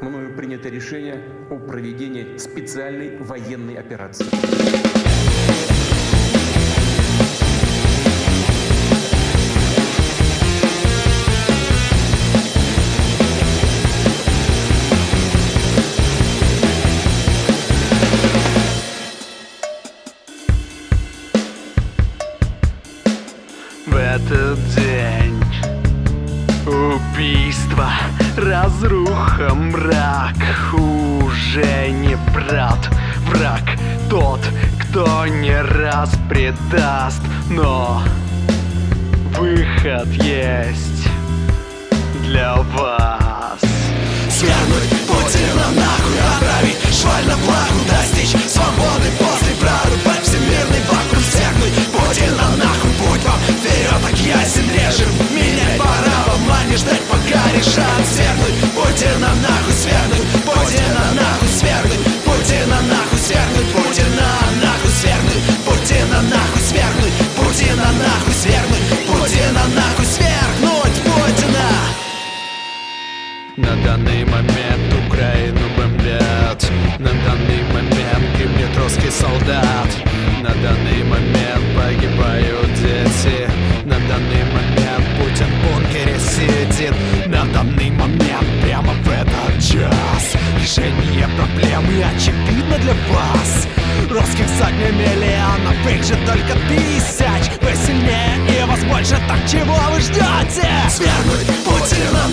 мною принято решение о проведении специальной военной операции. В этот день убийство, разруха, мрак. Уже не брат, враг Тот, кто не раз предаст Но выход есть для вас. Свергнуть Путина нахуй Отправить шваль на плаху Достичь свободы после прорубать всемирный вакуум Свергнуть Путина нахуй Путь вам. Вперед, так ясен режим Менять пора вам, а не ждать пока решат Свергнуть данный момент Путин в бункере сидит. На данный момент прямо в этот час. Решение проблемы очевидно для вас. Русских сотни миллионов, их же только тысяч. Вы сильнее и вас больше, так чего вы ждете? Свергнуть Путина